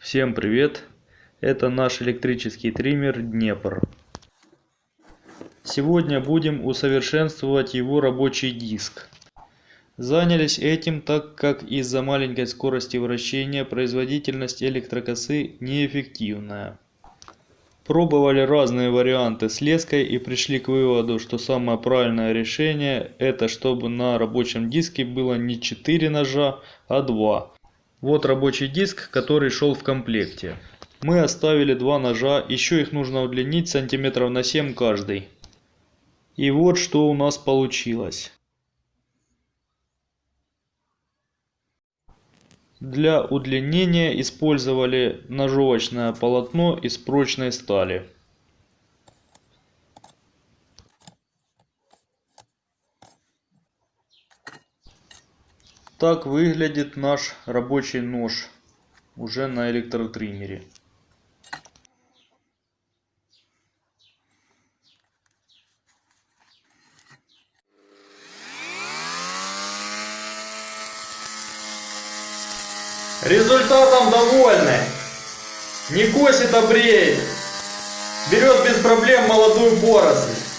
Всем привет! Это наш электрический триммер Днепр. Сегодня будем усовершенствовать его рабочий диск. Занялись этим так как из-за маленькой скорости вращения производительность электрокосы неэффективная. Пробовали разные варианты с леской и пришли к выводу, что самое правильное решение это чтобы на рабочем диске было не 4 ножа, а 2. Вот рабочий диск, который шел в комплекте. Мы оставили два ножа, еще их нужно удлинить сантиметров на 7 каждый. И вот что у нас получилось. Для удлинения использовали ножовочное полотно из прочной стали. Так выглядит наш рабочий нож уже на электротриммере. Результатом довольны. Не косит, а бреет. Берет без проблем молодую поросль.